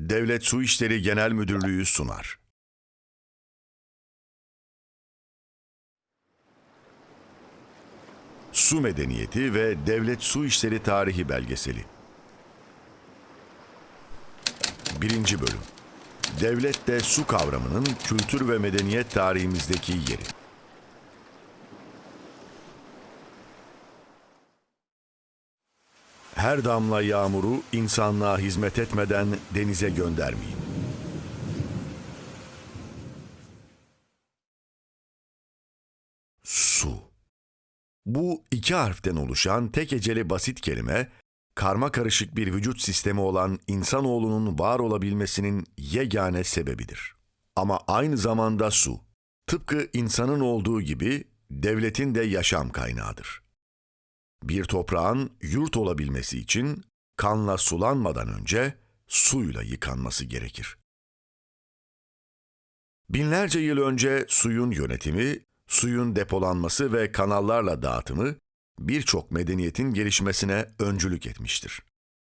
Devlet Su İşleri Genel Müdürlüğü sunar. Su Medeniyeti ve Devlet Su İşleri Tarihi Belgeseli 1. Bölüm Devlette su kavramının kültür ve medeniyet tarihimizdeki yeri. Her damla yağmuru insanlığa hizmet etmeden denize göndermeyin. Su. Bu iki harften oluşan tek eceli basit kelime, karma karışık bir vücut sistemi olan insanoğlunun var olabilmesinin yegane sebebidir. Ama aynı zamanda su, tıpkı insanın olduğu gibi devletin de yaşam kaynağıdır. Bir toprağın yurt olabilmesi için kanla sulanmadan önce suyla yıkanması gerekir. Binlerce yıl önce suyun yönetimi, suyun depolanması ve kanallarla dağıtımı birçok medeniyetin gelişmesine öncülük etmiştir.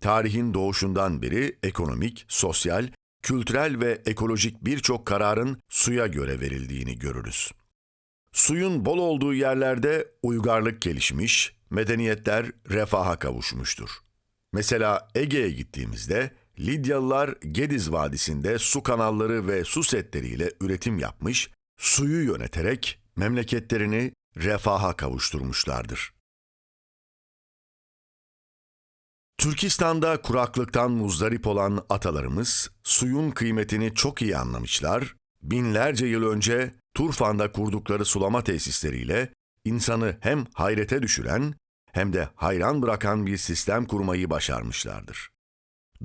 Tarihin doğuşundan beri ekonomik, sosyal, kültürel ve ekolojik birçok kararın suya göre verildiğini görürüz. Suyun bol olduğu yerlerde uygarlık gelişmiş, medeniyetler refaha kavuşmuştur. Mesela Ege'ye gittiğimizde Lidyalılar Gediz Vadisi'nde su kanalları ve su setleriyle üretim yapmış, suyu yöneterek memleketlerini refaha kavuşturmuşlardır. Türkistan'da kuraklıktan muzdarip olan atalarımız suyun kıymetini çok iyi anlamışlar, binlerce yıl önce Turfan'da kurdukları sulama tesisleriyle insanı hem hayrete düşüren hem de hayran bırakan bir sistem kurmayı başarmışlardır.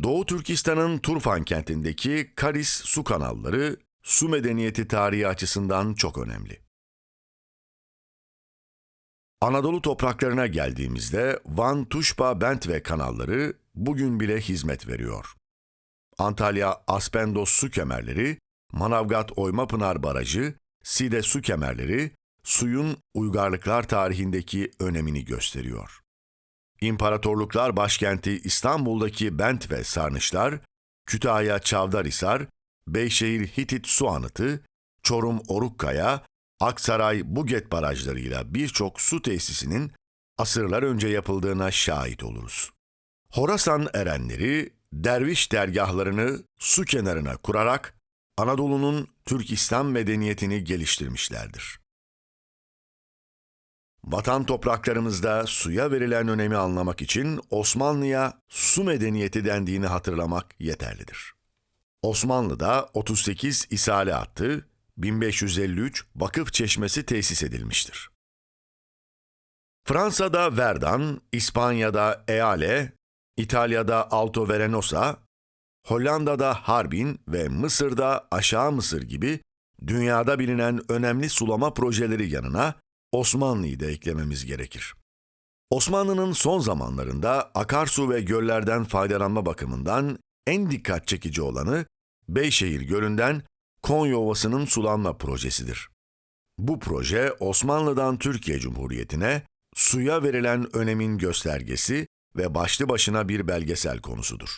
Doğu Türkistan'ın Turfan kentindeki Karis su kanalları su medeniyeti tarihi açısından çok önemli. Anadolu topraklarına geldiğimizde Van Tuşba Bent ve kanalları bugün bile hizmet veriyor. Antalya Aspendos su kemerleri, Manavgat Oymapınar Barajı, Side su kemerleri suyun uygarlıklar tarihindeki önemini gösteriyor. İmparatorluklar başkenti İstanbul'daki Bent ve Sarnıçlar, Kütahya Çavdarhisar, Beyşehir Hitit Su Anıtı, Çorum Orukkaya, Aksaray Buget barajlarıyla birçok su tesisinin asırlar önce yapıldığına şahit oluruz. Horasan erenleri derviş dergahlarını su kenarına kurarak Anadolu'nun Türk İslam medeniyetini geliştirmişlerdir. Vatan topraklarımızda suya verilen önemi anlamak için Osmanlı'ya su medeniyeti dendiğini hatırlamak yeterlidir. Osmanlı'da 38 isale attı, 1553 vakıf çeşmesi tesis edilmiştir. Fransa'da Verdun, İspanya'da Eale, İtalya'da Alto Verenosa, Hollanda'da Harbin ve Mısır'da Aşağı Mısır gibi dünyada bilinen önemli sulama projeleri yanına Osmanlı'yı da eklememiz gerekir. Osmanlı'nın son zamanlarında akarsu ve göllerden faydalanma bakımından en dikkat çekici olanı Beyşehir Gölü'nden Konya Ovası'nın sulanma projesidir. Bu proje Osmanlı'dan Türkiye Cumhuriyeti'ne suya verilen önemin göstergesi ve başlı başına bir belgesel konusudur.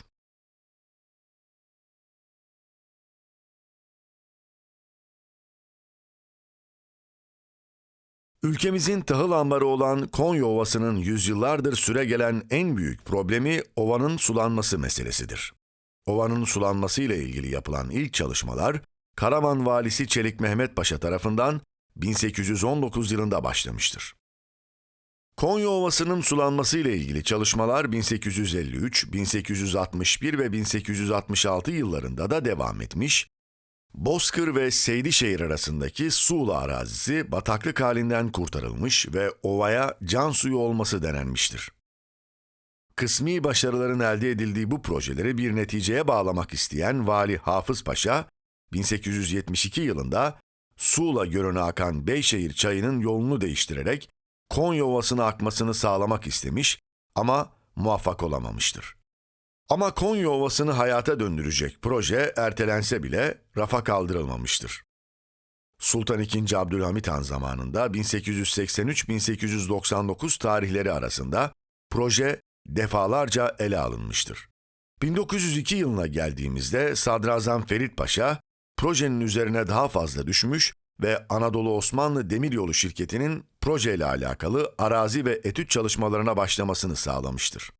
Ülkemizin tahıl ambarı olan Konya Ovası'nın yüzyıllardır süregelen en büyük problemi ovanın sulanması meselesidir. Ovanın sulanması ile ilgili yapılan ilk çalışmalar, Karaman valisi Çelik Mehmet Paşa tarafından 1819 yılında başlamıştır. Konya Ovası'nın sulanması ile ilgili çalışmalar 1853, 1861 ve 1866 yıllarında da devam etmiş, Bozkır ve Seydişehir arasındaki Suğla arazisi bataklık halinden kurtarılmış ve ovaya can suyu olması denenmiştir. Kısmi başarıların elde edildiği bu projeleri bir neticeye bağlamak isteyen Vali Hafız Paşa, 1872 yılında Suğla Gölü'ne akan Beyşehir çayının yolunu değiştirerek Konya Ovası'na akmasını sağlamak istemiş ama muvaffak olamamıştır. Ama Konya Ovası'nı hayata döndürecek proje ertelense bile rafa kaldırılmamıştır. Sultan II. Abdülhamit Han zamanında 1883-1899 tarihleri arasında proje defalarca ele alınmıştır. 1902 yılına geldiğimizde Sadrazam Ferit Paşa, projenin üzerine daha fazla düşmüş ve Anadolu Osmanlı Demiryolu Şirketi'nin projeyle alakalı arazi ve etüt çalışmalarına başlamasını sağlamıştır.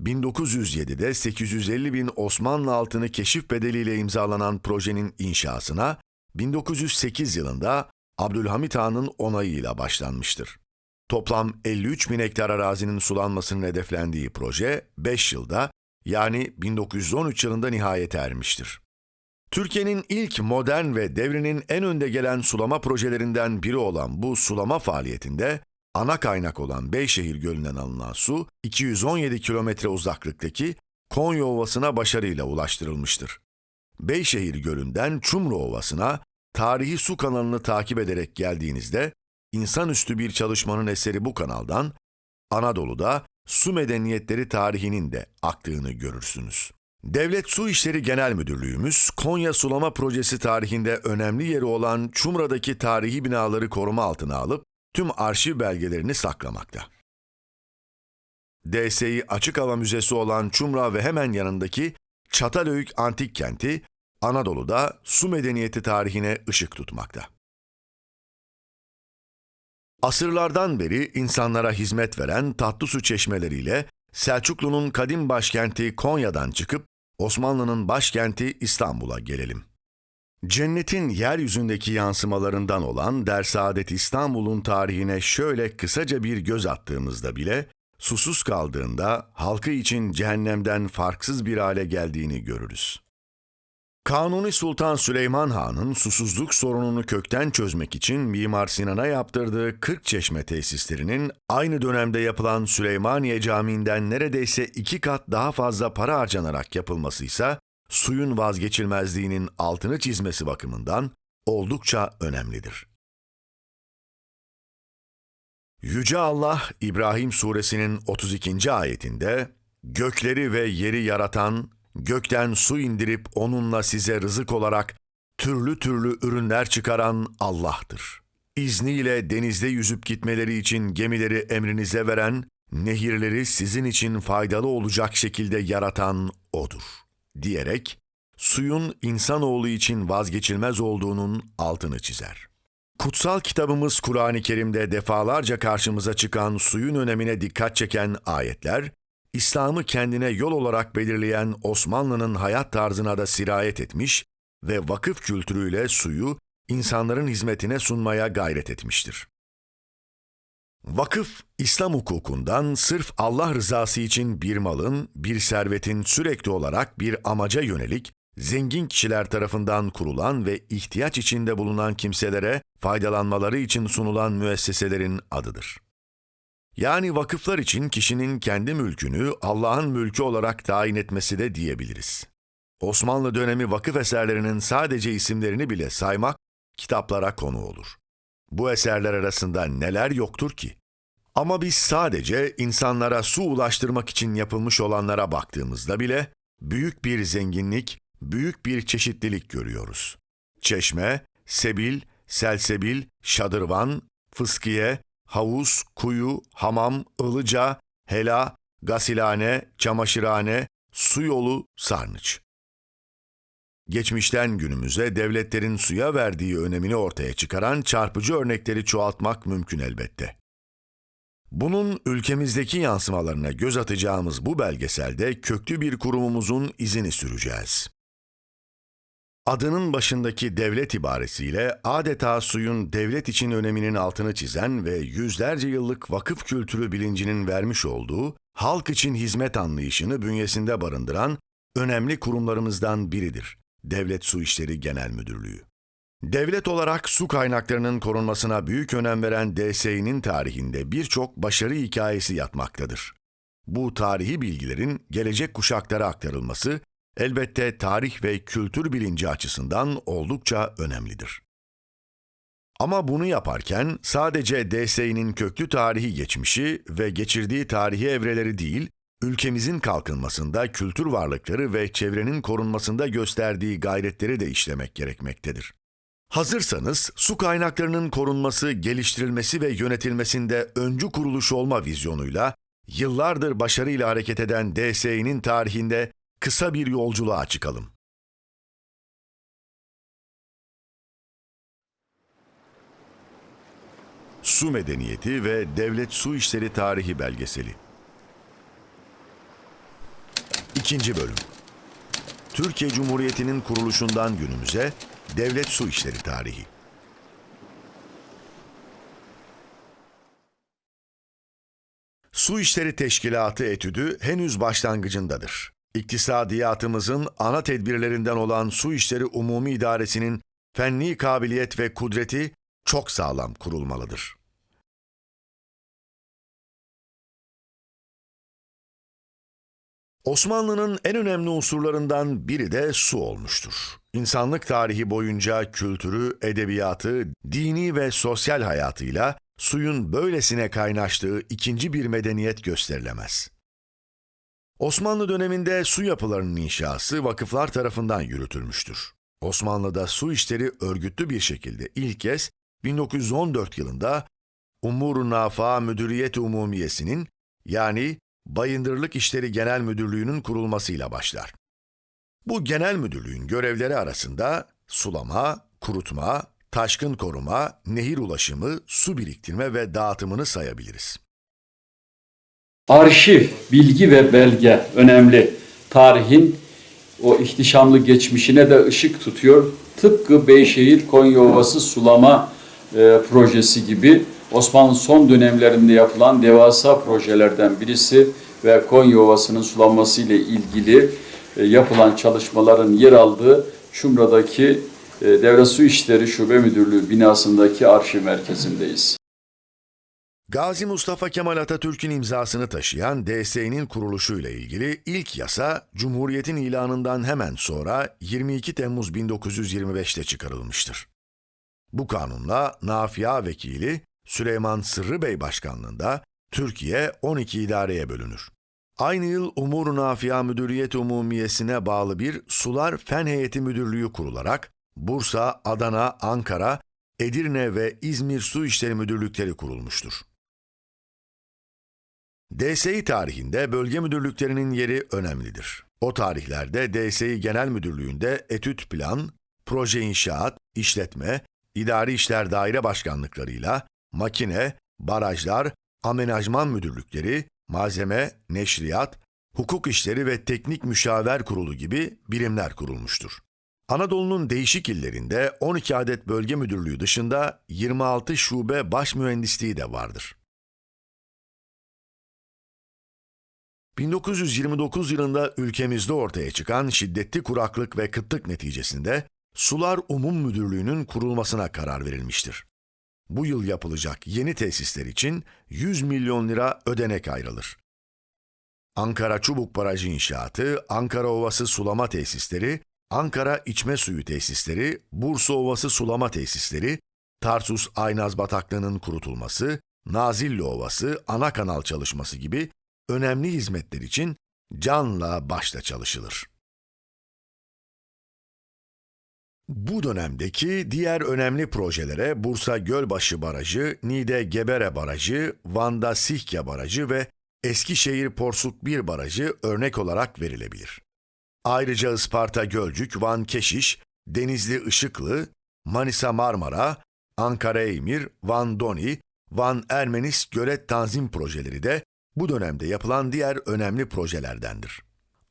1907'de 850 bin Osmanlı altını keşif bedeliyle imzalanan projenin inşasına 1908 yılında Abdülhamit Han'ın onayıyla başlanmıştır. Toplam 53 bin hektar arazinin sulanmasının hedeflendiği proje 5 yılda yani 1913 yılında nihayete ermiştir. Türkiye'nin ilk modern ve devrinin en önde gelen sulama projelerinden biri olan bu sulama faaliyetinde ana kaynak olan Beyşehir Gölü'nden alınan su 217 kilometre uzaklıktaki Konya Ovası'na başarıyla ulaştırılmıştır. Beyşehir Gölü'nden Çumru Ovası'na tarihi su kanalını takip ederek geldiğinizde insanüstü bir çalışmanın eseri bu kanaldan Anadolu'da su medeniyetleri tarihinin de aktığını görürsünüz. Devlet Su İşleri Genel Müdürlüğümüz, Konya Sulama Projesi tarihinde önemli yeri olan Çumra'daki tarihi binaları koruma altına alıp tüm arşiv belgelerini saklamakta. DSİ Açık Hava Müzesi olan Çumra ve hemen yanındaki Çatalhöyük Antik Kenti, Anadolu'da su medeniyeti tarihine ışık tutmakta. Asırlardan beri insanlara hizmet veren tatlı su çeşmeleriyle Selçuklu'nun kadim başkenti Konya'dan çıkıp Osmanlı'nın başkenti İstanbul'a gelelim. Cennetin yeryüzündeki yansımalarından olan Dersaadet İstanbul'un tarihine şöyle kısaca bir göz attığımızda bile susuz kaldığında halkı için cehennemden farksız bir hale geldiğini görürüz. Kanuni Sultan Süleyman Han'ın susuzluk sorununu kökten çözmek için Mimar Sinan'a yaptırdığı 40 çeşme tesislerinin aynı dönemde yapılan Süleymaniye Camii'nden neredeyse iki kat daha fazla para harcanarak yapılması ise suyun vazgeçilmezliğinin altını çizmesi bakımından oldukça önemlidir. Yüce Allah İbrahim suresinin 32. ayetinde gökleri ve yeri yaratan gökten su indirip onunla size rızık olarak türlü türlü ürünler çıkaran Allah'tır. İzniyle denizde yüzüp gitmeleri için gemileri emrinize veren, nehirleri sizin için faydalı olacak şekilde yaratan O'dur. Diyerek, suyun insanoğlu için vazgeçilmez olduğunun altını çizer. Kutsal kitabımız Kur'an-ı Kerim'de defalarca karşımıza çıkan suyun önemine dikkat çeken ayetler, İslam'ı kendine yol olarak belirleyen Osmanlı'nın hayat tarzına da sirayet etmiş ve vakıf kültürüyle suyu insanların hizmetine sunmaya gayret etmiştir. Vakıf, İslam hukukundan sırf Allah rızası için bir malın, bir servetin sürekli olarak bir amaca yönelik, zengin kişiler tarafından kurulan ve ihtiyaç içinde bulunan kimselere faydalanmaları için sunulan müesseselerin adıdır. Yani vakıflar için kişinin kendi mülkünü Allah'ın mülkü olarak tayin etmesi de diyebiliriz. Osmanlı dönemi vakıf eserlerinin sadece isimlerini bile saymak kitaplara konu olur. Bu eserler arasında neler yoktur ki? Ama biz sadece insanlara su ulaştırmak için yapılmış olanlara baktığımızda bile büyük bir zenginlik, büyük bir çeşitlilik görüyoruz. Çeşme, sebil, selsebil, şadırvan, fıskiye, havuz, kuyu, hamam, ılıca, hela, gasilhane, çamaşırhane, su yolu, sarnıç. Geçmişten günümüze devletlerin suya verdiği önemini ortaya çıkaran çarpıcı örnekleri çoğaltmak mümkün elbette. Bunun ülkemizdeki yansımalarına göz atacağımız bu belgeselde köklü bir kurumumuzun izini süreceğiz. Adının başındaki devlet ibaresiyle adeta suyun devlet için öneminin altını çizen ve yüzlerce yıllık vakıf kültürü bilincinin vermiş olduğu halk için hizmet anlayışını bünyesinde barındıran önemli kurumlarımızdan biridir. Devlet Su İşleri Genel Müdürlüğü. Devlet olarak su kaynaklarının korunmasına büyük önem veren DSİ'nin tarihinde birçok başarı hikayesi yatmaktadır. Bu tarihi bilgilerin gelecek kuşaklara aktarılması elbette tarih ve kültür bilinci açısından oldukça önemlidir. Ama bunu yaparken sadece DSİ'nin köklü tarihi geçmişi ve geçirdiği tarihi evreleri değil, ülkemizin kalkınmasında kültür varlıkları ve çevrenin korunmasında gösterdiği gayretleri de işlemek gerekmektedir. Hazırsanız su kaynaklarının korunması, geliştirilmesi ve yönetilmesinde öncü kuruluş olma vizyonuyla yıllardır başarıyla hareket eden DSİ'nin tarihinde kısa bir yolculuğa çıkalım. Su Medeniyeti ve Devlet Su İşleri Tarihi Belgeseli İkinci Bölüm Türkiye Cumhuriyeti'nin kuruluşundan günümüze Devlet Su İşleri Tarihi Su İşleri Teşkilatı etüdü henüz başlangıcındadır. İktisadiyatımızın ana tedbirlerinden olan Su İşleri Umumi İdaresi'nin fenni kabiliyet ve kudreti çok sağlam kurulmalıdır. Osmanlı'nın en önemli unsurlarından biri de su olmuştur. İnsanlık tarihi boyunca kültürü, edebiyatı, dini ve sosyal hayatıyla suyun böylesine kaynaştığı ikinci bir medeniyet gösterilemez. Osmanlı döneminde su yapılarının inşası vakıflar tarafından yürütülmüştür. Osmanlı'da su işleri örgütlü bir şekilde ilk kez 1914 yılında Umur-u Nafa Müdüriyet Umumiyesi'nin yani Bayındırlık İşleri Genel Müdürlüğü'nün kurulmasıyla başlar. Bu genel müdürlüğün görevleri arasında sulama, kurutma, taşkın koruma, nehir ulaşımı, su biriktirme ve dağıtımını sayabiliriz. Arşiv, bilgi ve belge önemli. Tarihin o ihtişamlı geçmişine de ışık tutuyor. Tıpkı Beyşehir Konya Ovası sulama e, projesi gibi Osmanlı son dönemlerinde yapılan devasa projelerden birisi ve Konya Ovası'nın sulanması ile ilgili e, yapılan çalışmaların yer aldığı Çumra'daki e, Devlet Su İşleri Şube Müdürlüğü binasındaki arşiv merkezindeyiz. Gazi Mustafa Kemal Atatürk'ün imzasını taşıyan DSE'nin kuruluşuyla ilgili ilk yasa Cumhuriyet'in ilanından hemen sonra 22 Temmuz 1925'te çıkarılmıştır. Bu kanunla Nafia Vekili Süleyman Sırrı Bey başkanlığında Türkiye 12 idareye bölünür. Aynı yıl Umur Nafia Müdüriyet Umumiyesi'ne bağlı bir Sular Fen Heyeti Müdürlüğü kurularak Bursa, Adana, Ankara, Edirne ve İzmir Su İşleri Müdürlükleri kurulmuştur. DSİ tarihinde bölge müdürlüklerinin yeri önemlidir. O tarihlerde DSİ Genel Müdürlüğü'nde etüt plan, proje inşaat, işletme, idari işler daire başkanlıklarıyla makine, barajlar, amenajman müdürlükleri, malzeme, neşriyat, hukuk işleri ve teknik müşaver kurulu gibi birimler kurulmuştur. Anadolu'nun değişik illerinde 12 adet bölge müdürlüğü dışında 26 şube baş mühendisliği de vardır. 1929 yılında ülkemizde ortaya çıkan şiddetli kuraklık ve kıtlık neticesinde Sular Umum Müdürlüğü'nün kurulmasına karar verilmiştir. Bu yıl yapılacak yeni tesisler için 100 milyon lira ödenek ayrılır. Ankara Çubuk Barajı inşaatı, Ankara Ovası sulama tesisleri, Ankara İçme Suyu tesisleri, Bursa Ovası sulama tesisleri, Tarsus Aynaz Bataklığı'nın kurutulması, Nazilli Ovası, ana kanal çalışması gibi önemli hizmetler için canla başla çalışılır. Bu dönemdeki diğer önemli projelere Bursa Gölbaşı Barajı, Niğde Gebere Barajı, Van'da Sihke Barajı ve Eskişehir Porsuk 1 Barajı örnek olarak verilebilir. Ayrıca Isparta Gölcük, Van Keşiş, Denizli Işıklı, Manisa Marmara, Ankara Eymir, Van Doni, Van Ermenis Gölet Tanzim projeleri de bu dönemde yapılan diğer önemli projelerdendir.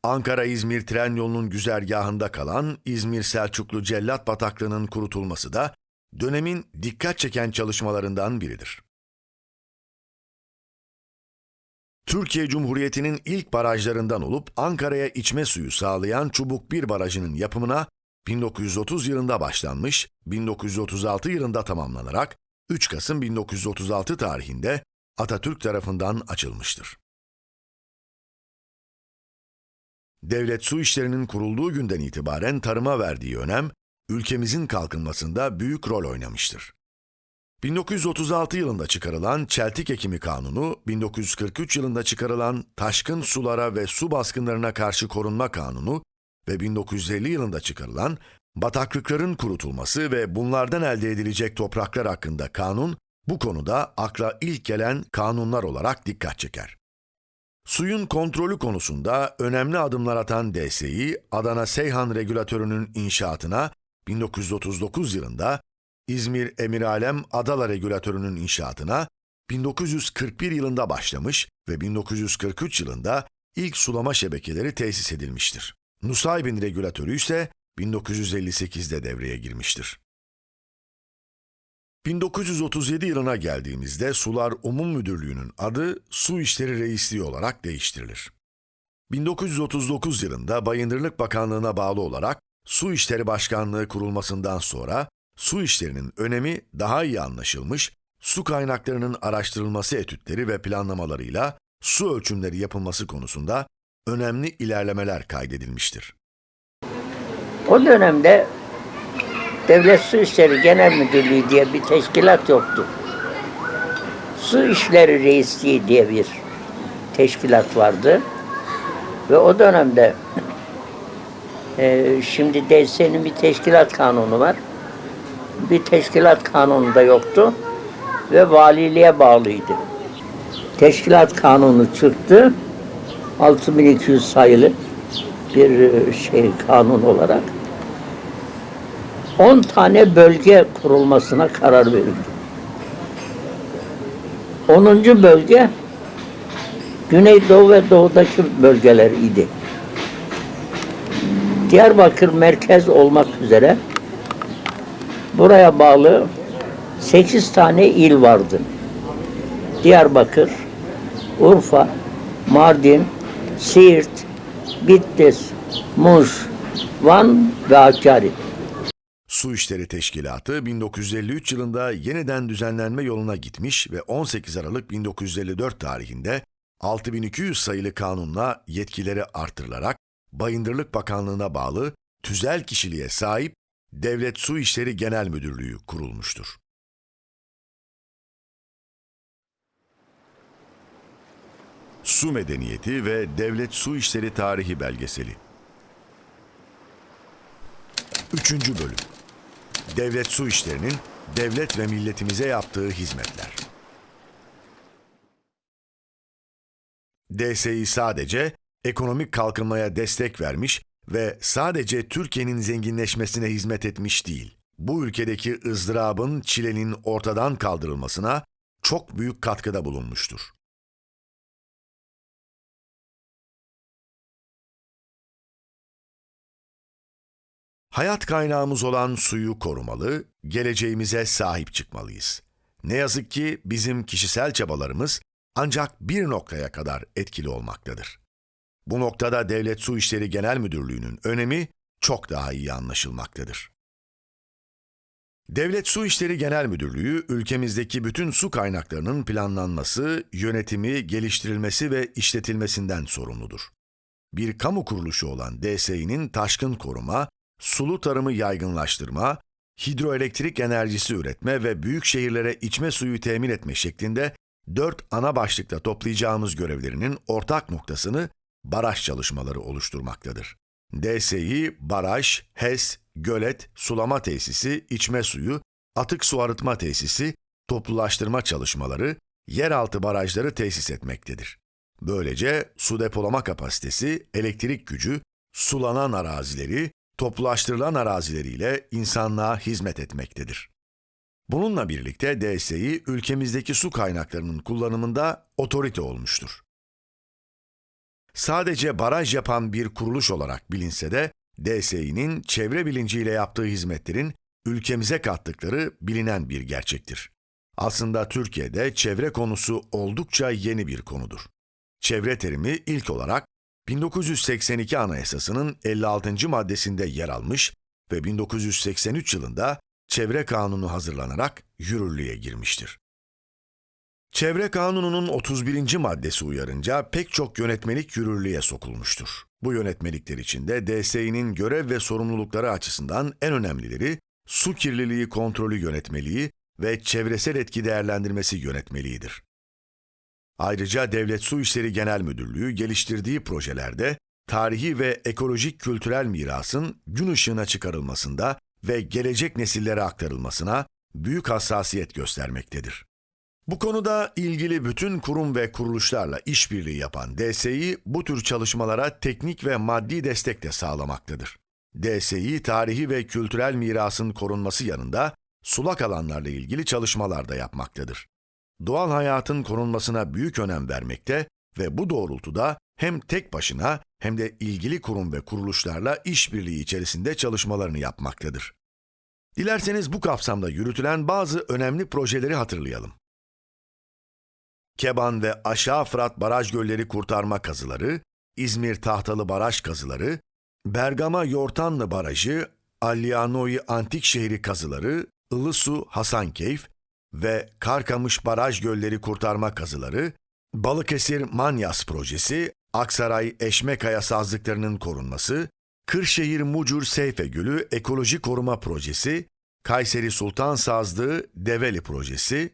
Ankara-İzmir tren yolunun güzergahında kalan İzmir Selçuklu Cellat Bataklığı'nın kurutulması da dönemin dikkat çeken çalışmalarından biridir. Türkiye Cumhuriyeti'nin ilk barajlarından olup Ankara'ya içme suyu sağlayan Çubuk 1 Barajı'nın yapımına 1930 yılında başlanmış, 1936 yılında tamamlanarak 3 Kasım 1936 tarihinde Atatürk tarafından açılmıştır. Devlet su işlerinin kurulduğu günden itibaren tarıma verdiği önem, ülkemizin kalkınmasında büyük rol oynamıştır. 1936 yılında çıkarılan Çeltik Ekimi Kanunu, 1943 yılında çıkarılan Taşkın Sulara ve Su Baskınlarına Karşı Korunma Kanunu ve 1950 yılında çıkarılan Bataklıkların kurutulması ve bunlardan elde edilecek topraklar hakkında kanun, bu konuda akla ilk gelen kanunlar olarak dikkat çeker. Suyun kontrolü konusunda önemli adımlar atan DSİ, Adana Seyhan Regülatörü'nün inşaatına 1939 yılında, İzmir Emiralem Adala Regülatörü'nün inşaatına 1941 yılında başlamış ve 1943 yılında ilk sulama şebekeleri tesis edilmiştir. Nusaybin Regülatörü ise 1958'de devreye girmiştir. 1937 yılına geldiğimizde Sular Umum Müdürlüğü'nün adı Su İşleri Reisliği olarak değiştirilir. 1939 yılında Bayındırlık Bakanlığı'na bağlı olarak Su İşleri Başkanlığı kurulmasından sonra su işlerinin önemi daha iyi anlaşılmış, su kaynaklarının araştırılması etütleri ve planlamalarıyla su ölçümleri yapılması konusunda önemli ilerlemeler kaydedilmiştir. O dönemde Devlet Su İşleri Genel Müdürlüğü diye bir teşkilat yoktu. Su İşleri Reisliği diye bir teşkilat vardı. Ve o dönemde e, şimdi DSE'nin bir teşkilat kanunu var. Bir teşkilat kanunu da yoktu ve valiliğe bağlıydı. Teşkilat kanunu çıktı. 6200 sayılı bir e, şey kanun olarak 10 tane bölge kurulmasına karar verildi. 10. bölge Güneydoğu ve Doğu'daki bölgeler idi. Diyarbakır merkez olmak üzere buraya bağlı 8 tane il vardı. Diyarbakır, Urfa, Mardin, Siirt, Bitlis, Muş, Van ve Hakkari. Su İşleri Teşkilatı 1953 yılında yeniden düzenlenme yoluna gitmiş ve 18 Aralık 1954 tarihinde 6200 sayılı kanunla yetkileri artırılarak Bayındırlık Bakanlığı'na bağlı tüzel kişiliğe sahip Devlet Su İşleri Genel Müdürlüğü kurulmuştur. Su Medeniyeti ve Devlet Su İşleri Tarihi Belgeseli 3. Bölüm Devlet Su İşleri'nin devlet ve milletimize yaptığı hizmetler. DSİ sadece ekonomik kalkınmaya destek vermiş ve sadece Türkiye'nin zenginleşmesine hizmet etmiş değil. Bu ülkedeki ızdırabın, çilenin ortadan kaldırılmasına çok büyük katkıda bulunmuştur. Hayat kaynağımız olan suyu korumalı, geleceğimize sahip çıkmalıyız. Ne yazık ki bizim kişisel çabalarımız ancak bir noktaya kadar etkili olmaktadır. Bu noktada Devlet Su İşleri Genel Müdürlüğü'nün önemi çok daha iyi anlaşılmaktadır. Devlet Su İşleri Genel Müdürlüğü, ülkemizdeki bütün su kaynaklarının planlanması, yönetimi, geliştirilmesi ve işletilmesinden sorumludur. Bir kamu kuruluşu olan DSİ'nin taşkın koruma, sulu tarımı yaygınlaştırma, hidroelektrik enerjisi üretme ve büyük şehirlere içme suyu temin etme şeklinde dört ana başlıkta toplayacağımız görevlerinin ortak noktasını baraj çalışmaları oluşturmaktadır. DSİ, baraj, HES, gölet, sulama tesisi, içme suyu, atık su arıtma tesisi, toplulaştırma çalışmaları, yeraltı barajları tesis etmektedir. Böylece su depolama kapasitesi, elektrik gücü, sulanan arazileri, toplulaştırılan arazileriyle insanlığa hizmet etmektedir. Bununla birlikte DSİ ülkemizdeki su kaynaklarının kullanımında otorite olmuştur. Sadece baraj yapan bir kuruluş olarak bilinse de DSİ'nin çevre bilinciyle yaptığı hizmetlerin ülkemize kattıkları bilinen bir gerçektir. Aslında Türkiye'de çevre konusu oldukça yeni bir konudur. Çevre terimi ilk olarak 1982 Anayasası'nın 56. maddesinde yer almış ve 1983 yılında Çevre Kanunu hazırlanarak yürürlüğe girmiştir. Çevre Kanunu'nun 31. maddesi uyarınca pek çok yönetmelik yürürlüğe sokulmuştur. Bu yönetmelikler içinde DSİ'nin görev ve sorumlulukları açısından en önemlileri su kirliliği kontrolü yönetmeliği ve çevresel etki değerlendirmesi yönetmeliğidir. Ayrıca Devlet Su İşleri Genel Müdürlüğü geliştirdiği projelerde tarihi ve ekolojik kültürel mirasın gün ışığına çıkarılmasında ve gelecek nesillere aktarılmasına büyük hassasiyet göstermektedir. Bu konuda ilgili bütün kurum ve kuruluşlarla işbirliği yapan DSİ bu tür çalışmalara teknik ve maddi destek de sağlamaktadır. DSİ tarihi ve kültürel mirasın korunması yanında sulak alanlarla ilgili çalışmalar da yapmaktadır. Doğal hayatın korunmasına büyük önem vermekte ve bu doğrultuda hem tek başına hem de ilgili kurum ve kuruluşlarla işbirliği içerisinde çalışmalarını yapmaktadır. Dilerseniz bu kapsamda yürütülen bazı önemli projeleri hatırlayalım. Keban ve Aşağı Fırat Baraj Gölleri Kurtarma Kazıları, İzmir Tahtalı Baraj Kazıları, Bergama Yortanlı Barajı, Allianoi Antik Şehri Kazıları, Ilısu Hasankeyf ve Karkamış Baraj Gölleri Kurtarma Kazıları, Balıkesir Manyas Projesi, Aksaray Eşmekaya Sazlıklarının korunması, Kırşehir Mucur Seyfe Gölü Ekoloji Koruma Projesi, Kayseri Sultan Sazlığı Develi Projesi,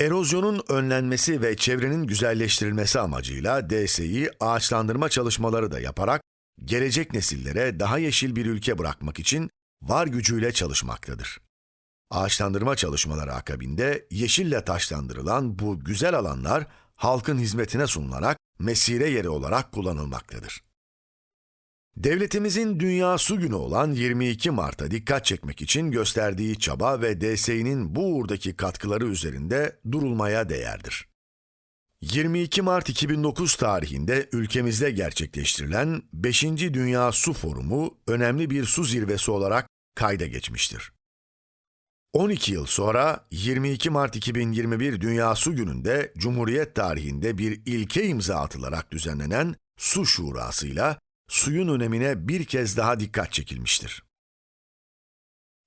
Erozyonun önlenmesi ve çevrenin güzelleştirilmesi amacıyla DSİ ağaçlandırma çalışmaları da yaparak gelecek nesillere daha yeşil bir ülke bırakmak için var gücüyle çalışmaktadır. Ağaçlandırma çalışmaları akabinde yeşille taşlandırılan bu güzel alanlar halkın hizmetine sunularak mesire yeri olarak kullanılmaktadır. Devletimizin Dünya Su Günü olan 22 Mart'a dikkat çekmek için gösterdiği çaba ve DSİ'nin bu uğurdaki katkıları üzerinde durulmaya değerdir. 22 Mart 2009 tarihinde ülkemizde gerçekleştirilen 5. Dünya Su Forumu önemli bir su zirvesi olarak kayda geçmiştir. 12 yıl sonra 22 Mart 2021 Dünya Su Günü'nde Cumhuriyet tarihinde bir ilke imza atılarak düzenlenen Su Şurası'yla suyun önemine bir kez daha dikkat çekilmiştir.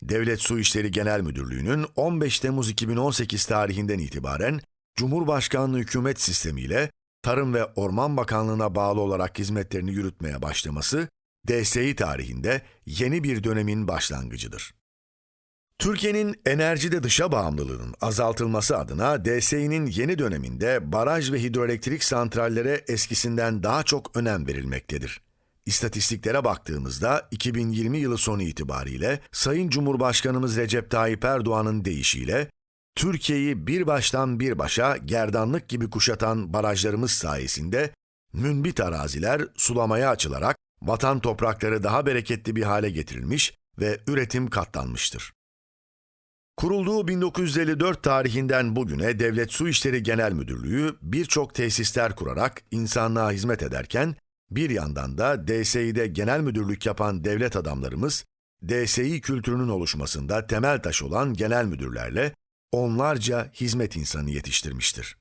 Devlet Su İşleri Genel Müdürlüğü'nün 15 Temmuz 2018 tarihinden itibaren Cumhurbaşkanlığı hükümet sistemiyle Tarım ve Orman Bakanlığı'na bağlı olarak hizmetlerini yürütmeye başlaması, DSİ tarihinde yeni bir dönemin başlangıcıdır. Türkiye'nin enerjide dışa bağımlılığının azaltılması adına DSİ'nin yeni döneminde baraj ve hidroelektrik santrallere eskisinden daha çok önem verilmektedir. İstatistiklere baktığımızda 2020 yılı sonu itibariyle Sayın Cumhurbaşkanımız Recep Tayyip Erdoğan'ın deyişiyle Türkiye'yi bir baştan bir başa gerdanlık gibi kuşatan barajlarımız sayesinde münbit araziler sulamaya açılarak vatan toprakları daha bereketli bir hale getirilmiş ve üretim katlanmıştır. Kurulduğu 1954 tarihinden bugüne Devlet Su İşleri Genel Müdürlüğü birçok tesisler kurarak insanlığa hizmet ederken bir yandan da DSİ'de genel müdürlük yapan devlet adamlarımız, DSİ kültürünün oluşmasında temel taş olan genel müdürlerle onlarca hizmet insanı yetiştirmiştir.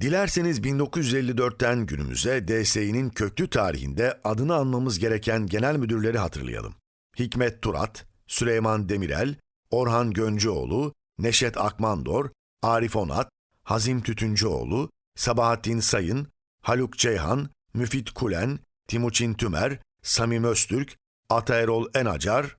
Dilerseniz 1954'ten günümüze DSİ'nin köklü tarihinde adını anmamız gereken genel müdürleri hatırlayalım. Hikmet Turat, Süleyman Demirel, Orhan Göncüoğlu, Neşet Akmandor, Arif Onat, Hazim Tütüncüoğlu, Sabahattin Sayın, Haluk Ceyhan, Müfit Kulen, Timuçin Tümer, Samim Öztürk, Ataerol Enacar,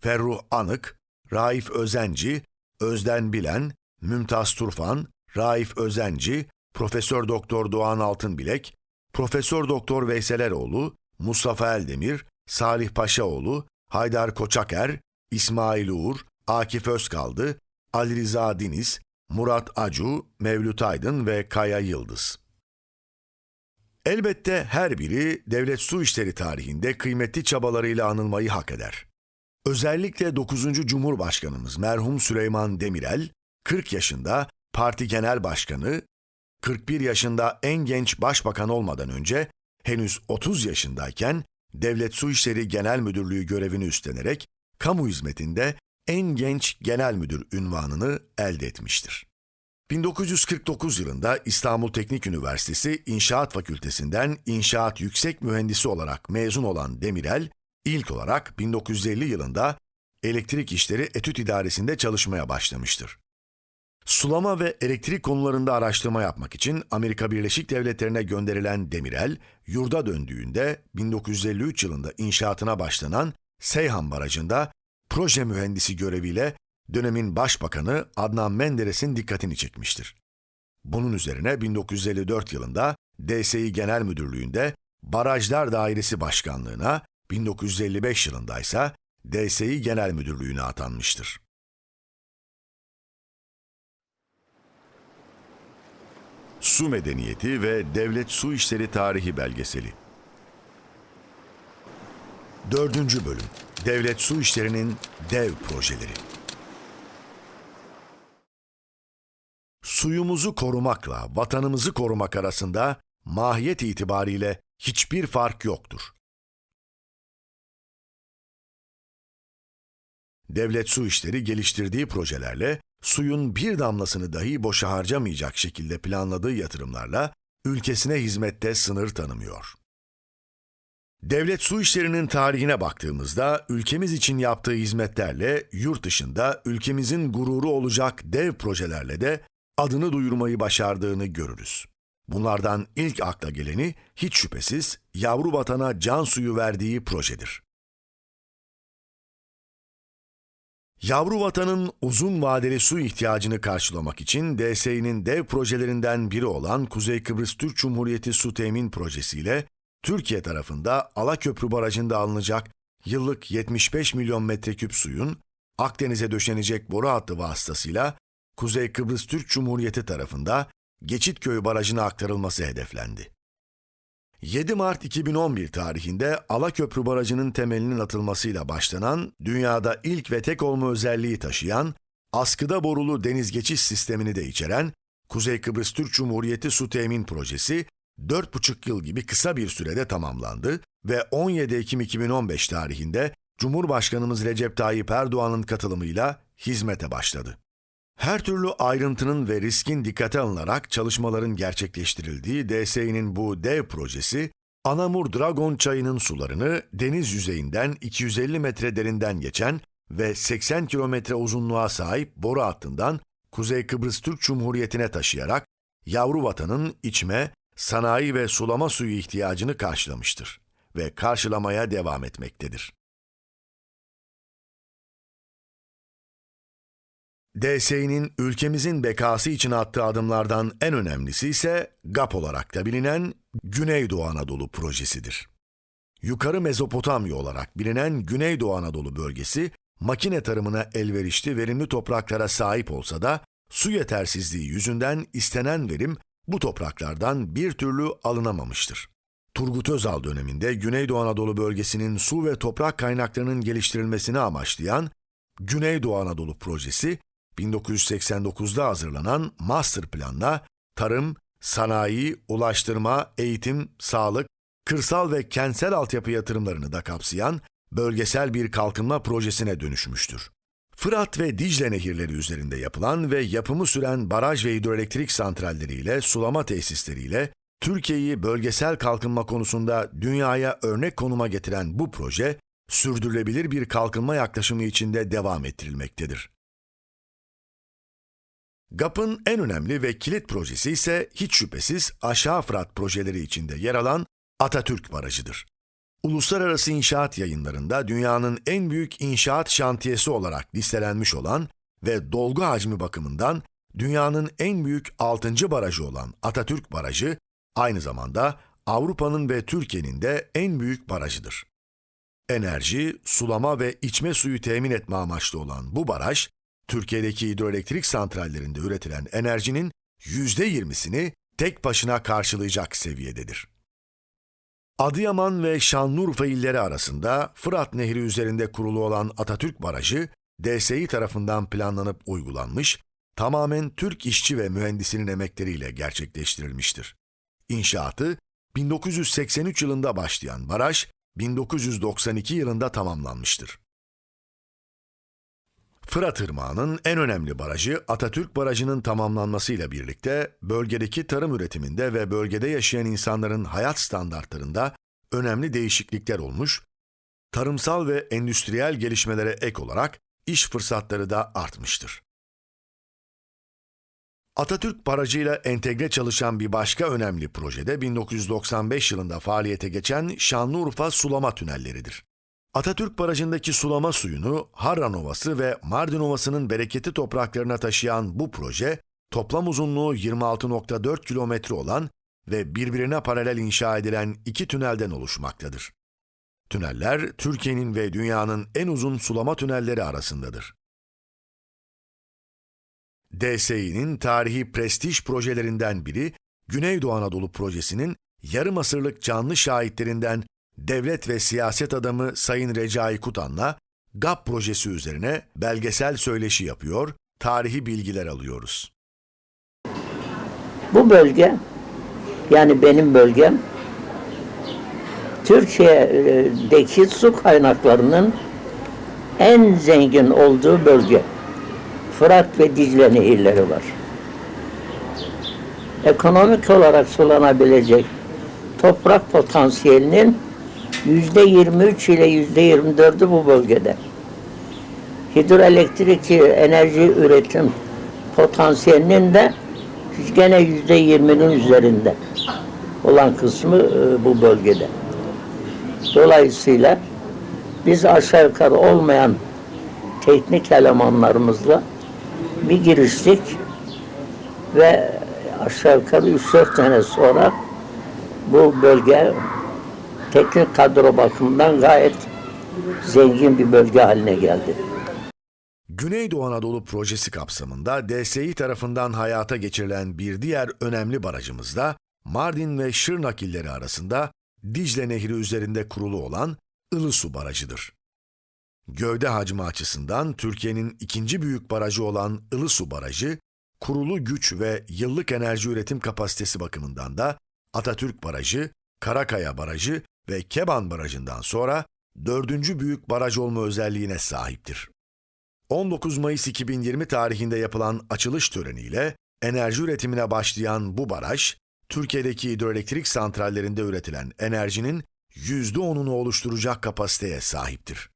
Ferruh Anık, Raif Özenci, Özden Bilen, Mümtaz Turfan, Raif Özenci, Profesör Doktor Doğan Altınbilek, Profesör Doktor Veysel Eroğlu, Mustafa Eldemir, Salih Paşaoğlu, Haydar Koçaker, İsmail Uğur, Akif Özkaldı, Ali Rıza Diniz, Murat Acu, Mevlüt Aydın ve Kaya Yıldız. Elbette her biri devlet su işleri tarihinde kıymetli çabalarıyla anılmayı hak eder. Özellikle 9. Cumhurbaşkanımız merhum Süleyman Demirel, 40 yaşında parti genel başkanı, 41 yaşında en genç başbakan olmadan önce henüz 30 yaşındayken Devlet Su İşleri Genel Müdürlüğü görevini üstlenerek kamu hizmetinde en genç genel müdür ünvanını elde etmiştir. 1949 yılında İstanbul Teknik Üniversitesi İnşaat Fakültesinden İnşaat Yüksek Mühendisi olarak mezun olan Demirel, ilk olarak 1950 yılında Elektrik İşleri Etüt İdaresi'nde çalışmaya başlamıştır. Sulama ve elektrik konularında araştırma yapmak için Amerika Birleşik Devletleri'ne gönderilen Demirel, yurda döndüğünde 1953 yılında inşaatına başlanan Seyhan Barajı'nda proje mühendisi göreviyle dönemin başbakanı Adnan Menderes'in dikkatini çekmiştir. Bunun üzerine 1954 yılında DSİ Genel Müdürlüğü'nde Barajlar Dairesi Başkanlığına, 1955 yılında ise DSİ Genel Müdürlüğü'ne atanmıştır. Su Medeniyeti ve Devlet Su İşleri Tarihi Belgeseli. Dördüncü bölüm. Devlet Su İşleri'nin dev projeleri. Suyumuzu korumakla vatanımızı korumak arasında mahiyet itibariyle hiçbir fark yoktur. Devlet Su İşleri geliştirdiği projelerle suyun bir damlasını dahi boşa harcamayacak şekilde planladığı yatırımlarla ülkesine hizmette sınır tanımıyor. Devlet su işlerinin tarihine baktığımızda ülkemiz için yaptığı hizmetlerle yurt dışında ülkemizin gururu olacak dev projelerle de adını duyurmayı başardığını görürüz. Bunlardan ilk akla geleni hiç şüphesiz yavru vatana can suyu verdiği projedir. Yavru vatanın uzun vadeli su ihtiyacını karşılamak için DSİ'nin dev projelerinden biri olan Kuzey Kıbrıs Türk Cumhuriyeti Su Temin Projesi ile Türkiye tarafında Alaköprü Barajı'nda alınacak yıllık 75 milyon metreküp suyun Akdeniz'e döşenecek boru hattı vasıtasıyla Kuzey Kıbrıs Türk Cumhuriyeti tarafında Geçitköy Barajı'na aktarılması hedeflendi. 7 Mart 2011 tarihinde Alaköprü Barajı'nın temelinin atılmasıyla başlanan, dünyada ilk ve tek olma özelliği taşıyan, askıda borulu deniz geçiş sistemini de içeren Kuzey Kıbrıs Türk Cumhuriyeti Su Temin Projesi, 4,5 yıl gibi kısa bir sürede tamamlandı ve 17 Ekim 2015 tarihinde Cumhurbaşkanımız Recep Tayyip Erdoğan'ın katılımıyla hizmete başladı. Her türlü ayrıntının ve riskin dikkate alınarak çalışmaların gerçekleştirildiği DSİ'nin bu dev projesi, Anamur Dragon çayının sularını deniz yüzeyinden 250 metre derinden geçen ve 80 kilometre uzunluğa sahip boru hattından Kuzey Kıbrıs Türk Cumhuriyeti'ne taşıyarak yavru vatanın içme, sanayi ve sulama suyu ihtiyacını karşılamıştır ve karşılamaya devam etmektedir. DSİ'nin ülkemizin bekası için attığı adımlardan en önemlisi ise GAP olarak da bilinen Güneydoğu Anadolu projesidir. Yukarı Mezopotamya olarak bilinen Güneydoğu Anadolu bölgesi, makine tarımına elverişli verimli topraklara sahip olsa da su yetersizliği yüzünden istenen verim bu topraklardan bir türlü alınamamıştır. Turgut Özal döneminde Güneydoğu Anadolu bölgesinin su ve toprak kaynaklarının geliştirilmesini amaçlayan Güneydoğu Anadolu projesi 1989'da hazırlanan master planla tarım, sanayi, ulaştırma, eğitim, sağlık, kırsal ve kentsel altyapı yatırımlarını da kapsayan bölgesel bir kalkınma projesine dönüşmüştür. Fırat ve Dicle nehirleri üzerinde yapılan ve yapımı süren baraj ve hidroelektrik santralleriyle, sulama tesisleriyle Türkiye'yi bölgesel kalkınma konusunda dünyaya örnek konuma getiren bu proje, sürdürülebilir bir kalkınma yaklaşımı içinde devam ettirilmektedir. GAP'ın en önemli ve kilit projesi ise hiç şüphesiz Aşağı Fırat projeleri içinde yer alan Atatürk Barajı'dır. Uluslararası inşaat yayınlarında dünyanın en büyük inşaat şantiyesi olarak listelenmiş olan ve dolgu hacmi bakımından dünyanın en büyük 6. barajı olan Atatürk Barajı, aynı zamanda Avrupa'nın ve Türkiye'nin de en büyük barajıdır. Enerji, sulama ve içme suyu temin etme amaçlı olan bu baraj, Türkiye'deki hidroelektrik santrallerinde üretilen enerjinin %20'sini tek başına karşılayacak seviyededir. Adıyaman ve Şanlıurfa illeri arasında Fırat Nehri üzerinde kurulu olan Atatürk Barajı, DSİ tarafından planlanıp uygulanmış, tamamen Türk işçi ve mühendisinin emekleriyle gerçekleştirilmiştir. İnşaatı 1983 yılında başlayan baraj, 1992 yılında tamamlanmıştır. Fırat Irmağı'nın en önemli barajı Atatürk Barajı'nın tamamlanmasıyla birlikte bölgedeki tarım üretiminde ve bölgede yaşayan insanların hayat standartlarında önemli değişiklikler olmuş, tarımsal ve endüstriyel gelişmelere ek olarak iş fırsatları da artmıştır. Atatürk Barajı'yla entegre çalışan bir başka önemli projede 1995 yılında faaliyete geçen Şanlıurfa Sulama Tünelleridir. Atatürk Barajı'ndaki sulama suyunu Harran Ovası ve Mardin Ovası'nın bereketli topraklarına taşıyan bu proje, toplam uzunluğu 26.4 kilometre olan ve birbirine paralel inşa edilen iki tünelden oluşmaktadır. Tüneller, Türkiye'nin ve dünyanın en uzun sulama tünelleri arasındadır. DSİ'nin tarihi prestij projelerinden biri, Güneydoğu Anadolu Projesi'nin yarım asırlık canlı şahitlerinden devlet ve siyaset adamı Sayın Recai Kutan'la GAP projesi üzerine belgesel söyleşi yapıyor, tarihi bilgiler alıyoruz. Bu bölge, yani benim bölgem, Türkiye'deki su kaynaklarının en zengin olduğu bölge. Fırat ve Dicle nehirleri var. Ekonomik olarak sulanabilecek toprak potansiyelinin yüzde 23 ile yüzde 24'ü bu bölgede. Hidroelektrik enerji üretim potansiyelinin de gene yüzde 20'nin üzerinde olan kısmı e, bu bölgede. Dolayısıyla biz aşağı yukarı olmayan teknik elemanlarımızla bir giriştik ve aşağı yukarı 3-4 sene sonra bu bölge teknik kadro bakımından gayet zengin bir bölge haline geldi. Güneydoğu Anadolu Projesi kapsamında DSİ tarafından hayata geçirilen bir diğer önemli barajımız da Mardin ve Şırnak illeri arasında Dicle Nehri üzerinde kurulu olan Ilısu Barajı'dır. Gövde hacmi açısından Türkiye'nin ikinci büyük barajı olan Ilısu Barajı, kurulu güç ve yıllık enerji üretim kapasitesi bakımından da Atatürk Barajı, Karakaya Barajı ve Keban Barajı'ndan sonra dördüncü büyük baraj olma özelliğine sahiptir. 19 Mayıs 2020 tarihinde yapılan açılış töreniyle enerji üretimine başlayan bu baraj, Türkiye'deki hidroelektrik santrallerinde üretilen enerjinin %10'unu oluşturacak kapasiteye sahiptir.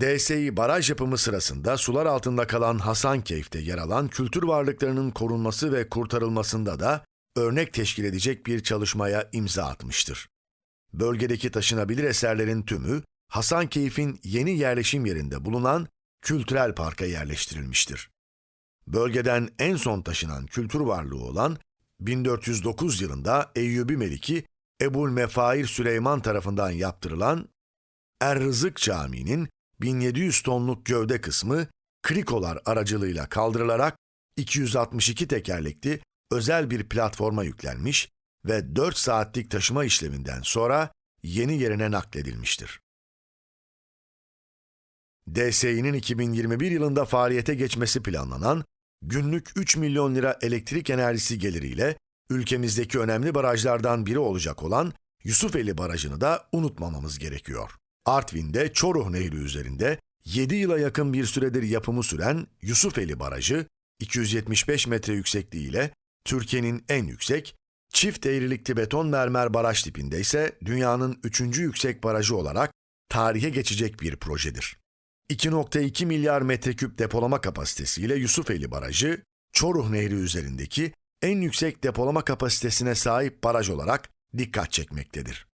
DSİ baraj yapımı sırasında sular altında kalan Hasankeyf'te yer alan kültür varlıklarının korunması ve kurtarılmasında da örnek teşkil edecek bir çalışmaya imza atmıştır. Bölgedeki taşınabilir eserlerin tümü Hasankeyf'in yeni yerleşim yerinde bulunan kültürel parka yerleştirilmiştir. Bölgeden en son taşınan kültür varlığı olan 1409 yılında Eyyubi Meliki Ebul Mefair Süleyman tarafından yaptırılan Er-Rızık Camii'nin 1700 tonluk gövde kısmı krikolar aracılığıyla kaldırılarak 262 tekerlekli özel bir platforma yüklenmiş ve 4 saatlik taşıma işleminden sonra yeni yerine nakledilmiştir. DSİ'nin 2021 yılında faaliyete geçmesi planlanan günlük 3 milyon lira elektrik enerjisi geliriyle ülkemizdeki önemli barajlardan biri olacak olan Yusufeli Barajı'nı da unutmamamız gerekiyor. Artvin'de Çoruh Nehri üzerinde 7 yıla yakın bir süredir yapımı süren Yusufeli Barajı, 275 metre yüksekliğiyle Türkiye'nin en yüksek, çift eğrilikli beton mermer baraj tipinde ise dünyanın üçüncü yüksek barajı olarak tarihe geçecek bir projedir. 2.2 milyar metreküp depolama kapasitesiyle Yusufeli Barajı, Çoruh Nehri üzerindeki en yüksek depolama kapasitesine sahip baraj olarak dikkat çekmektedir.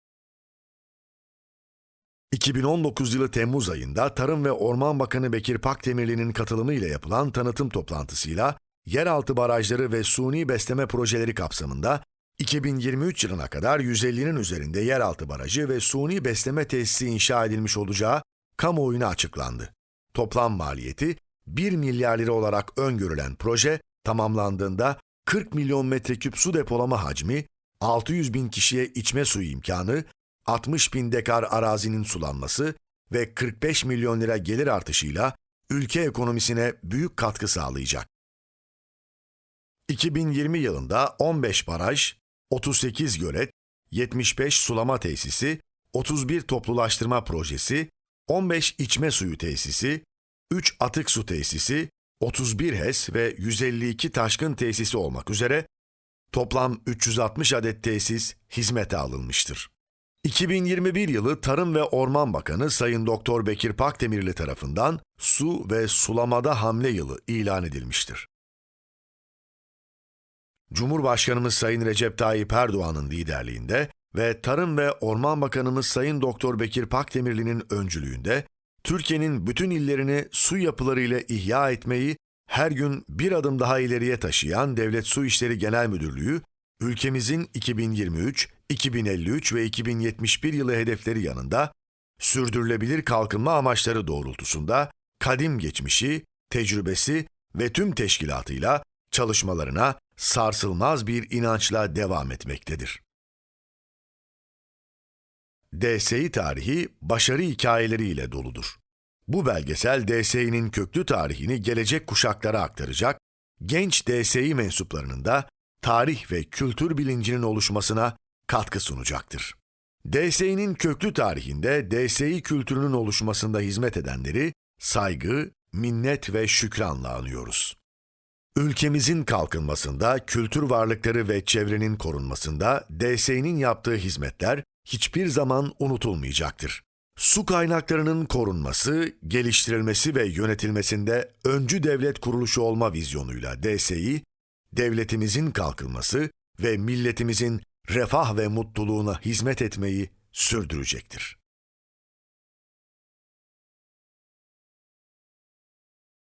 2019 yılı Temmuz ayında Tarım ve Orman Bakanı Bekir Pakdemirli'nin katılımıyla yapılan tanıtım toplantısıyla yeraltı barajları ve suni besleme projeleri kapsamında 2023 yılına kadar 150'nin üzerinde yeraltı barajı ve suni besleme tesisi inşa edilmiş olacağı kamuoyuna açıklandı. Toplam maliyeti 1 milyar lira olarak öngörülen proje tamamlandığında 40 milyon metreküp su depolama hacmi, 600 bin kişiye içme suyu imkanı, 60 bin dekar arazinin sulanması ve 45 milyon lira gelir artışıyla ülke ekonomisine büyük katkı sağlayacak. 2020 yılında 15 baraj, 38 gölet, 75 sulama tesisi, 31 toplulaştırma projesi, 15 içme suyu tesisi, 3 atık su tesisi, 31 HES ve 152 taşkın tesisi olmak üzere toplam 360 adet tesis hizmete alınmıştır. 2021 yılı Tarım ve Orman Bakanı Sayın Doktor Bekir Pakdemirli tarafından su ve sulamada hamle yılı ilan edilmiştir. Cumhurbaşkanımız Sayın Recep Tayyip Erdoğan'ın liderliğinde ve Tarım ve Orman Bakanımız Sayın Doktor Bekir Pakdemirli'nin öncülüğünde Türkiye'nin bütün illerini su yapılarıyla ihya etmeyi her gün bir adım daha ileriye taşıyan Devlet Su İşleri Genel Müdürlüğü, ülkemizin 2023, 2053 ve 2071 yılı hedefleri yanında sürdürülebilir kalkınma amaçları doğrultusunda kadim geçmişi, tecrübesi ve tüm teşkilatıyla çalışmalarına sarsılmaz bir inançla devam etmektedir. DSİ tarihi başarı hikayeleriyle doludur. Bu belgesel DSİ'nin köklü tarihini gelecek kuşaklara aktaracak, genç DSİ mensuplarının da tarih ve kültür bilincinin oluşmasına katkı sunacaktır. DSİ'nin köklü tarihinde DSİ kültürünün oluşmasında hizmet edenleri saygı, minnet ve şükranla anıyoruz. Ülkemizin kalkınmasında, kültür varlıkları ve çevrenin korunmasında DSİ'nin yaptığı hizmetler hiçbir zaman unutulmayacaktır. Su kaynaklarının korunması, geliştirilmesi ve yönetilmesinde öncü devlet kuruluşu olma vizyonuyla DSİ, devletimizin kalkınması ve milletimizin refah ve mutluluğuna hizmet etmeyi sürdürecektir.